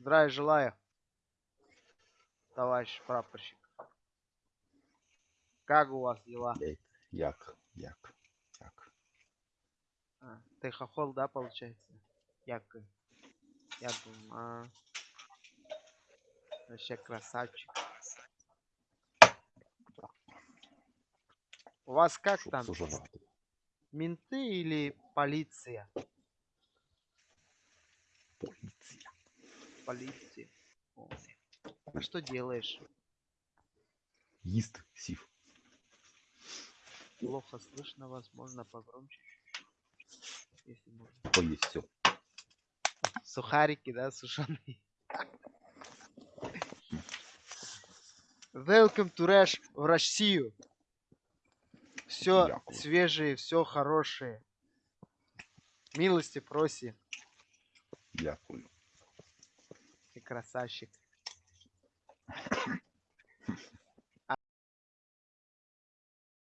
Здравия желаю, товарищ прапорщик. Как у вас дела? Блядь, як, як, як. А, ты хохол, да, получается? Як? Я думаю, а... Вообще красавчик. У вас как Щоб там? Менты или полиция? Полиция. О. А что делаешь? Їсти сів. Плохо слышно вас, можно погромче чуть-чуть, Если можно. Поїсть все. Сухарики, да, сушеные. Welcome to Rush в Россию. Все Дякую. свежее, все хорошее. Милости проси, Дякую. ты красавчик.